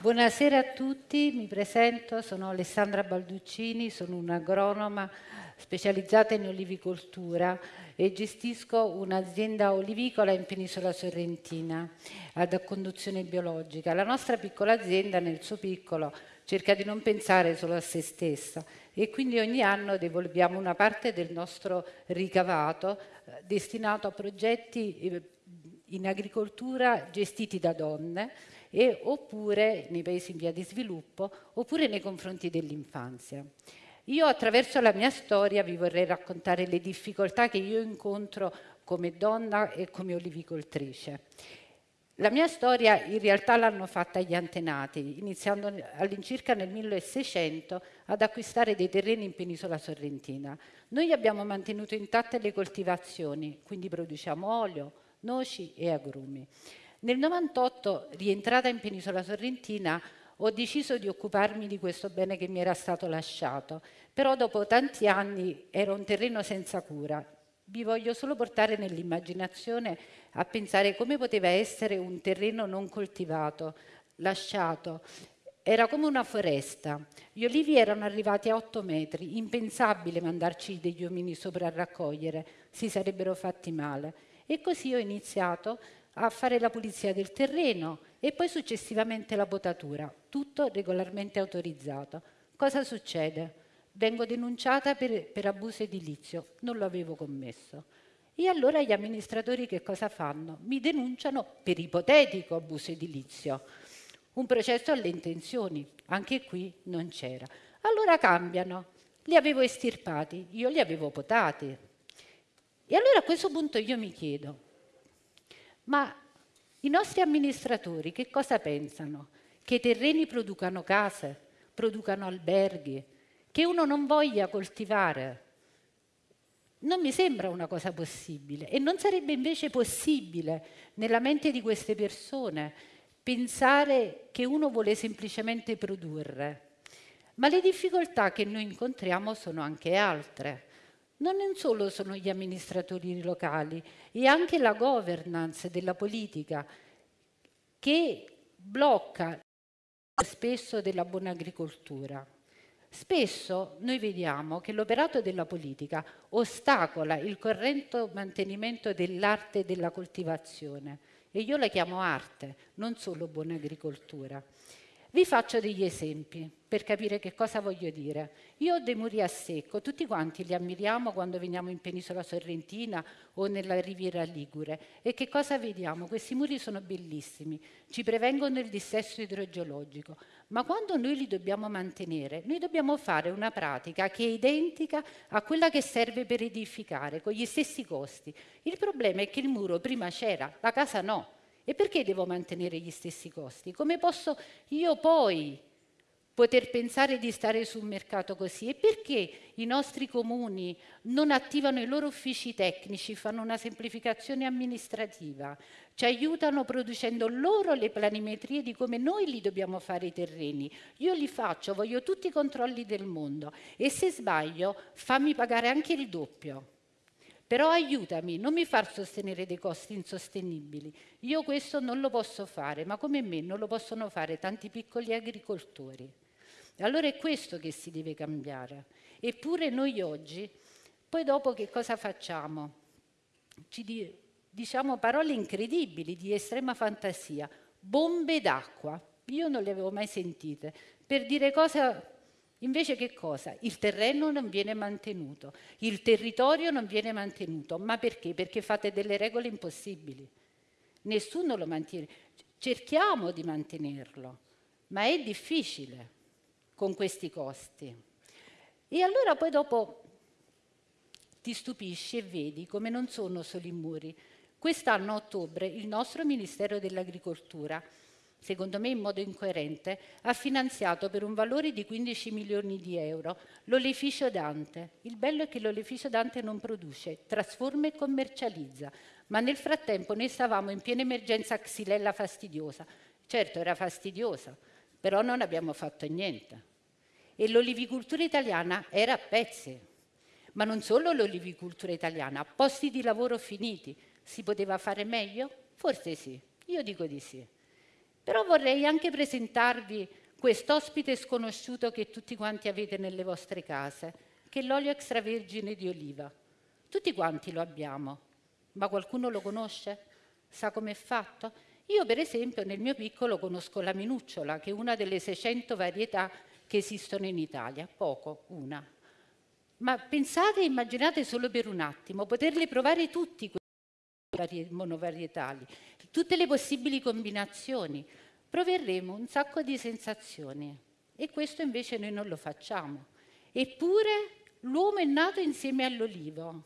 Buonasera a tutti, mi presento, sono Alessandra Balduccini, sono un'agronoma specializzata in olivicoltura e gestisco un'azienda olivicola in Penisola Sorrentina ad conduzione biologica. La nostra piccola azienda nel suo piccolo cerca di non pensare solo a se stessa e quindi ogni anno devolviamo una parte del nostro ricavato eh, destinato a progetti eh, in agricoltura gestiti da donne e oppure nei paesi in via di sviluppo oppure nei confronti dell'infanzia. Io attraverso la mia storia vi vorrei raccontare le difficoltà che io incontro come donna e come olivicoltrice. La mia storia in realtà l'hanno fatta gli antenati, iniziando all'incirca nel 1600 ad acquistare dei terreni in penisola sorrentina. Noi abbiamo mantenuto intatte le coltivazioni, quindi produciamo olio, noci e agrumi. Nel 98, rientrata in penisola sorrentina, ho deciso di occuparmi di questo bene che mi era stato lasciato, però dopo tanti anni era un terreno senza cura. Vi voglio solo portare nell'immaginazione a pensare come poteva essere un terreno non coltivato, lasciato. Era come una foresta. Gli olivi erano arrivati a 8 metri, impensabile mandarci degli uomini sopra a raccogliere, si sarebbero fatti male. E così ho iniziato a fare la pulizia del terreno e poi successivamente la potatura, tutto regolarmente autorizzato. Cosa succede? Vengo denunciata per, per abuso edilizio, non lo avevo commesso. E allora gli amministratori che cosa fanno? Mi denunciano per ipotetico abuso edilizio. Un processo alle intenzioni, anche qui non c'era. Allora cambiano, li avevo estirpati, io li avevo potati. E allora a questo punto io mi chiedo, ma i nostri amministratori che cosa pensano? Che i terreni producano case, producano alberghi, che uno non voglia coltivare? Non mi sembra una cosa possibile e non sarebbe invece possibile nella mente di queste persone pensare che uno vuole semplicemente produrre. Ma le difficoltà che noi incontriamo sono anche altre non solo sono gli amministratori locali, è anche la governance della politica che blocca spesso della buona agricoltura. Spesso noi vediamo che l'operato della politica ostacola il corretto mantenimento dell'arte della coltivazione e io la chiamo arte, non solo buona agricoltura. Vi faccio degli esempi per capire che cosa voglio dire. Io ho dei muri a secco, tutti quanti li ammiriamo quando veniamo in penisola sorrentina o nella riviera ligure. E che cosa vediamo? Questi muri sono bellissimi, ci prevengono il dissesto idrogeologico, ma quando noi li dobbiamo mantenere, noi dobbiamo fare una pratica che è identica a quella che serve per edificare, con gli stessi costi. Il problema è che il muro prima c'era, la casa no. E perché devo mantenere gli stessi costi? Come posso io poi poter pensare di stare sul mercato così? E perché i nostri comuni non attivano i loro uffici tecnici, fanno una semplificazione amministrativa, ci aiutano producendo loro le planimetrie di come noi li dobbiamo fare i terreni. Io li faccio, voglio tutti i controlli del mondo e se sbaglio fammi pagare anche il doppio. Però aiutami, non mi far sostenere dei costi insostenibili. Io questo non lo posso fare, ma come me non lo possono fare tanti piccoli agricoltori. Allora è questo che si deve cambiare. Eppure noi oggi, poi dopo che cosa facciamo? Ci diciamo parole incredibili, di estrema fantasia. Bombe d'acqua. Io non le avevo mai sentite. Per dire cose Invece che cosa? Il terreno non viene mantenuto, il territorio non viene mantenuto. Ma perché? Perché fate delle regole impossibili. Nessuno lo mantiene. Cerchiamo di mantenerlo, ma è difficile con questi costi. E allora poi dopo ti stupisci e vedi come non sono solo i muri. Quest'anno a ottobre il nostro Ministero dell'Agricoltura secondo me in modo incoerente, ha finanziato per un valore di 15 milioni di euro l'oleficio Dante. Il bello è che l'oleficio Dante non produce, trasforma e commercializza, ma nel frattempo noi stavamo in piena emergenza xylella fastidiosa. Certo, era fastidiosa, però non abbiamo fatto niente. E l'olivicoltura italiana era a pezzi. Ma non solo l'olivicoltura italiana, posti di lavoro finiti. Si poteva fare meglio? Forse sì, io dico di sì. Però vorrei anche presentarvi quest'ospite sconosciuto che tutti quanti avete nelle vostre case, che è l'olio extravergine di oliva. Tutti quanti lo abbiamo, ma qualcuno lo conosce? Sa com'è fatto? Io per esempio nel mio piccolo conosco la minucciola, che è una delle 600 varietà che esistono in Italia, poco, una. Ma pensate e immaginate solo per un attimo, poterle provare tutti monovarietali, tutte le possibili combinazioni. Proverremo un sacco di sensazioni e questo invece noi non lo facciamo. Eppure l'uomo è nato insieme all'olivo,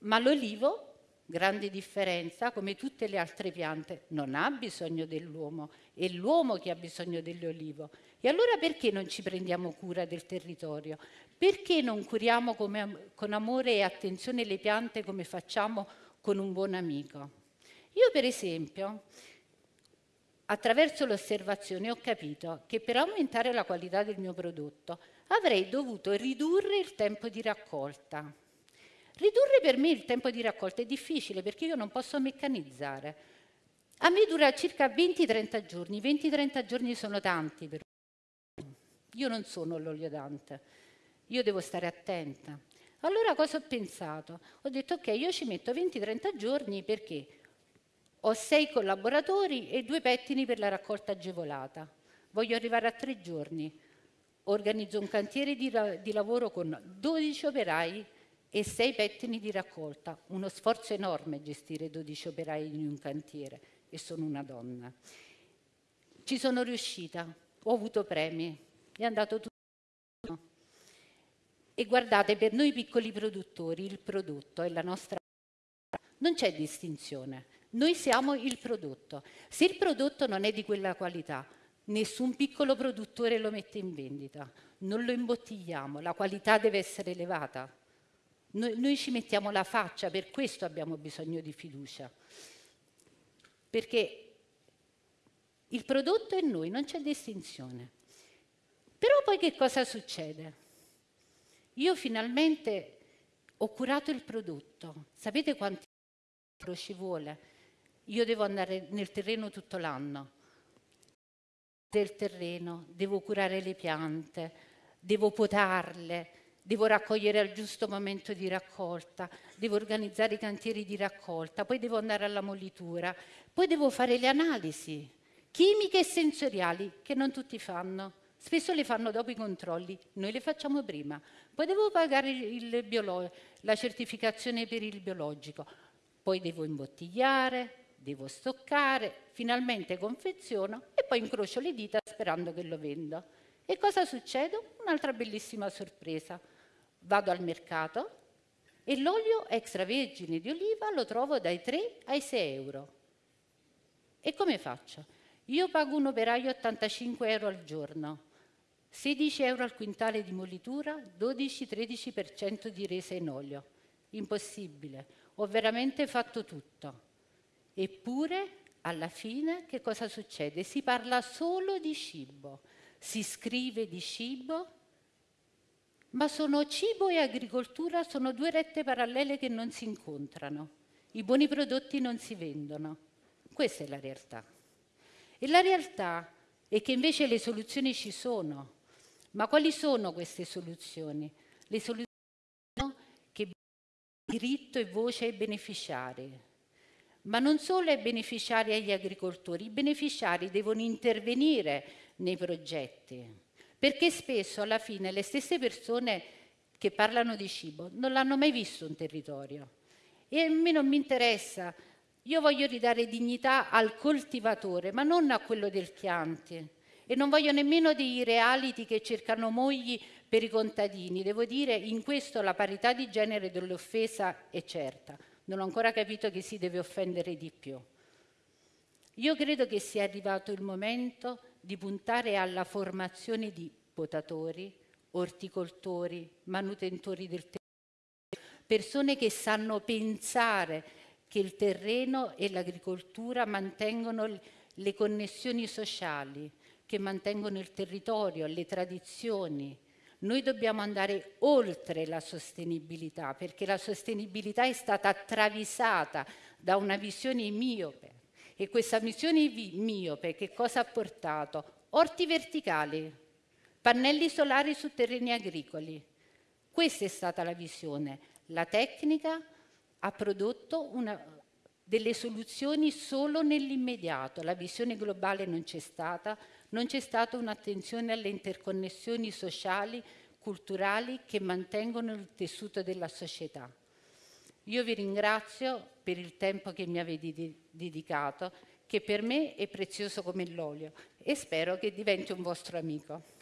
ma l'olivo grande differenza, come tutte le altre piante, non ha bisogno dell'uomo, è l'uomo che ha bisogno dell'olivo. E allora perché non ci prendiamo cura del territorio? Perché non curiamo come, con amore e attenzione le piante come facciamo con un buon amico? Io per esempio, attraverso l'osservazione, ho capito che per aumentare la qualità del mio prodotto avrei dovuto ridurre il tempo di raccolta Ridurre per me il tempo di raccolta è difficile perché io non posso meccanizzare. A me dura circa 20-30 giorni, 20-30 giorni sono tanti per me. Io non sono l'oliodante, io devo stare attenta. Allora cosa ho pensato? Ho detto ok, io ci metto 20-30 giorni perché ho sei collaboratori e due pettini per la raccolta agevolata. Voglio arrivare a tre giorni. Organizzo un cantiere di, di lavoro con 12 operai e sei pettini di raccolta. Uno sforzo enorme gestire 12 operai in un cantiere e sono una donna. Ci sono riuscita, ho avuto premi, è andato tutto. E guardate, per noi piccoli produttori il prodotto è la nostra... Non c'è distinzione, noi siamo il prodotto. Se il prodotto non è di quella qualità, nessun piccolo produttore lo mette in vendita, non lo imbottigliamo, la qualità deve essere elevata. Noi, noi ci mettiamo la faccia, per questo abbiamo bisogno di fiducia. Perché il prodotto è noi, non c'è distinzione. Però poi che cosa succede? Io finalmente ho curato il prodotto. Sapete quanto ci vuole? Io devo andare nel terreno tutto l'anno. Del terreno, devo curare le piante, devo potarle, devo raccogliere al giusto momento di raccolta, devo organizzare i cantieri di raccolta, poi devo andare alla mollitura, poi devo fare le analisi chimiche e sensoriali che non tutti fanno. Spesso le fanno dopo i controlli, noi le facciamo prima. Poi devo pagare la certificazione per il biologico, poi devo imbottigliare, devo stoccare, finalmente confeziono e poi incrocio le dita sperando che lo venda. E cosa succede? Un'altra bellissima sorpresa vado al mercato e l'olio extravergine di oliva lo trovo dai 3 ai 6 euro. E come faccio? Io pago un operaio 85 euro al giorno, 16 euro al quintale di mollitura, 12-13% di resa in olio. Impossibile, ho veramente fatto tutto. Eppure, alla fine, che cosa succede? Si parla solo di cibo, si scrive di cibo ma sono cibo e agricoltura sono due rette parallele che non si incontrano. I buoni prodotti non si vendono. Questa è la realtà. E la realtà è che invece le soluzioni ci sono. Ma quali sono queste soluzioni? Le soluzioni che diritto e voce ai beneficiari. Ma non solo ai beneficiari e agli agricoltori, i beneficiari devono intervenire nei progetti perché spesso alla fine le stesse persone che parlano di cibo non l'hanno mai visto un territorio. E a me non mi interessa, io voglio ridare dignità al coltivatore, ma non a quello del Chianti. E non voglio nemmeno dei reality che cercano mogli per i contadini. Devo dire, in questo la parità di genere dell'offesa è certa. Non ho ancora capito che si deve offendere di più. Io credo che sia arrivato il momento di puntare alla formazione di potatori, orticoltori, manutentori del terreno, persone che sanno pensare che il terreno e l'agricoltura mantengono le connessioni sociali, che mantengono il territorio, le tradizioni. Noi dobbiamo andare oltre la sostenibilità, perché la sostenibilità è stata travisata da una visione miope E questa missione miope che cosa ha portato? Orti verticali, pannelli solari su terreni agricoli. Questa è stata la visione. La tecnica ha prodotto una, delle soluzioni solo nell'immediato. La visione globale non c'è stata, non c'è stata un'attenzione alle interconnessioni sociali, culturali che mantengono il tessuto della società. Io vi ringrazio per il tempo che mi avete dedicato, che per me è prezioso come l'olio e spero che diventi un vostro amico.